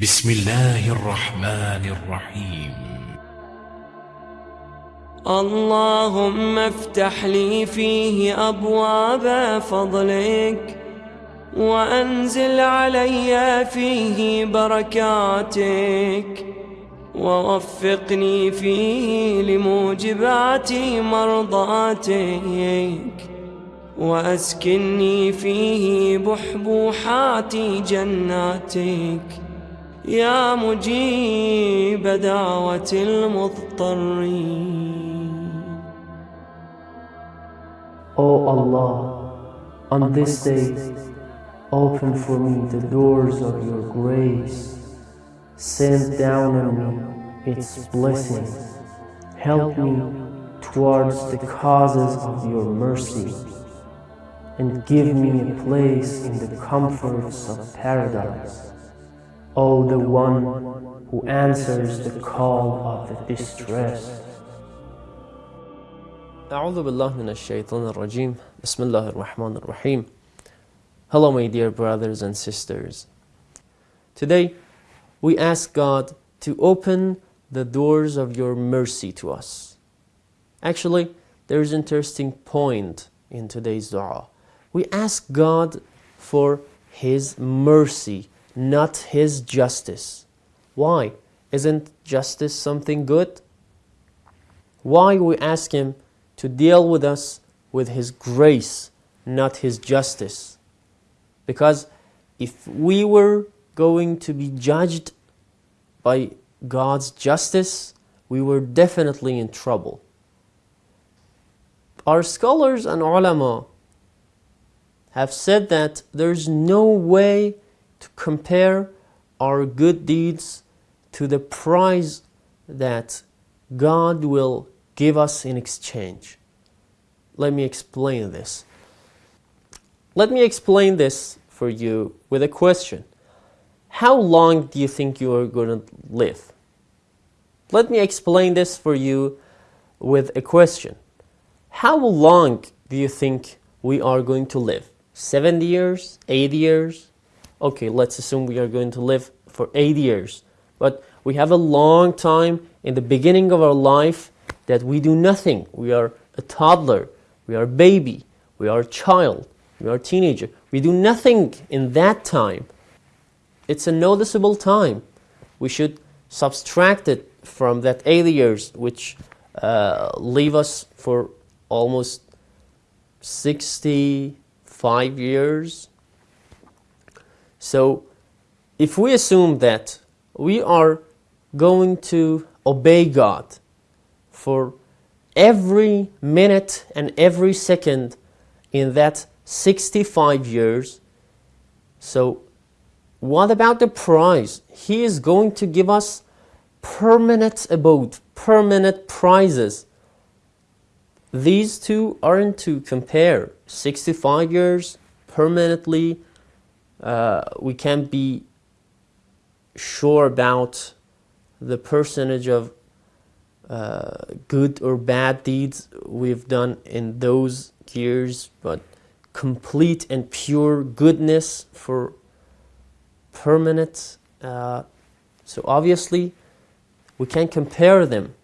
بسم الله الرحمن الرحيم. اللهم افتح لي فيه أبواب فضلك وأنزل علي فيه بركاتك ووفقني فيه لموجبات مرضاتك وأسكني فيه بحبوحات جناتك يا مجيب دعوة المضطرين O Allah, on this day, open for me the doors of your grace. Send down on me its blessings. Help me towards the causes of your mercy. And give me a place in the comforts of paradise. O the one who answers the call of the distressed. أعوذ بالله من الشيطان الرجيم بسم الله الرحمن الرحيم Hello my dear brothers and sisters Today we ask God to open the doors of your mercy to us Actually there's an interesting point in today's dua We ask God for His mercy not His justice Why? Isn't justice something good? Why we ask Him to deal with us with His grace, not His justice. Because if we were going to be judged by God's justice, we were definitely in trouble. Our scholars and ulama have said that there's no way to compare our good deeds to the prize that God will give us in exchange. Let me explain this. Let me explain this for you with a question. How long do you think you are going to live? Let me explain this for you with a question. How long do you think we are going to live? 70 years? 80 years? Okay, let's assume we are going to live for 80 years. But we have a long time in the beginning of our life that we do nothing. We are a toddler, we are a baby, we are a child, we are a teenager. We do nothing in that time. It's a noticeable time. We should subtract it from that 80 years, which uh, leave us for almost 65 years. So if we assume that we are going to obey God for every minute and every second in that 65 years. So, what about the prize? He is going to give us permanent abode, permanent prizes. These two aren't to compare. 65 years permanently, uh, we can't be sure about the percentage of uh, good or bad deeds we've done in those years, but complete and pure goodness for permanent. Uh, so obviously, we can't compare them.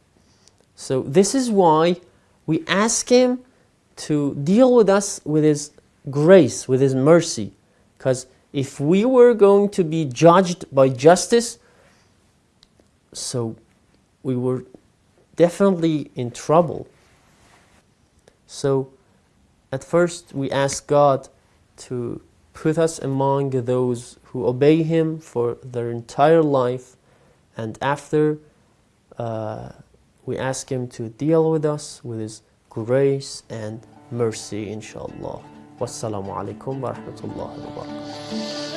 So this is why we ask Him to deal with us with His grace, with His mercy. Because if we were going to be judged by justice, so we were definitely in trouble. So at first we ask God to put us among those who obey Him for their entire life and after uh, we ask Him to deal with us with His grace and mercy inshallah. والسلام عليكم ورحمة الله وبركاته.